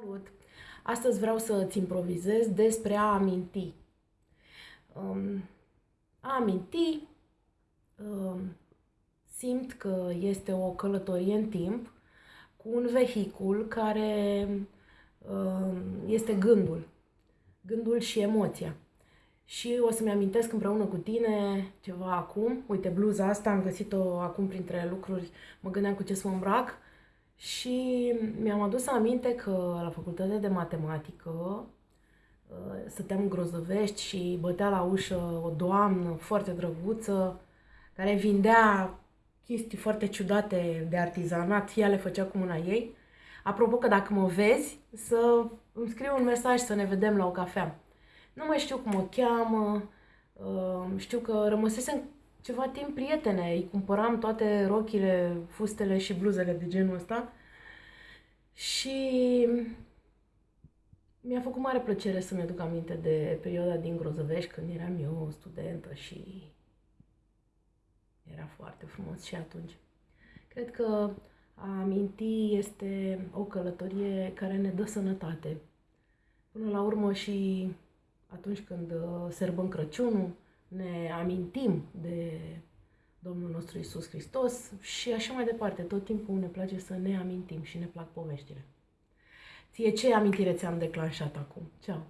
Salut! Astăzi vreau să-ți improvizez despre a aminti. Um, a aminti um, simt că este o călătorie în timp cu un vehicul care um, este gândul. Gândul și emoția. Și o să-mi amintesc împreună cu tine ceva acum. Uite, bluza asta am găsit-o acum printre lucruri. Mă gândeam cu ce să mă îmbrac și mi-am adus aminte că la facultatea de matematică uh, stăteam în Grozăvești și bătea la ușă o doamnă foarte drăguță care vindea chestii foarte ciudate de artizanat, ea le făcea cu mâna ei. Apropo că dacă mă vezi, să îmi scriu un mesaj să ne vedem la o cafea. Nu mai știu cum o cheamă, uh, știu că rămăsesem ceva timp prietene, îi cumpăram toate rochile, fustele și bluzele de genul ăsta și mi-a făcut mare plăcere să-mi aduc aminte de perioada din Grozăvești când eram eu studentă și era foarte frumos și atunci. Cred că a aminti este o călătorie care ne dă sănătate. Până la urmă și atunci când uh, sărbăm Crăciunul, ne amintim de Domnul nostru Isus Hristos și așa mai departe. Tot timpul ne place să ne amintim și ne plac poveștile. Ție ce amintire ți-am declanșat acum? Ceau!